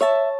you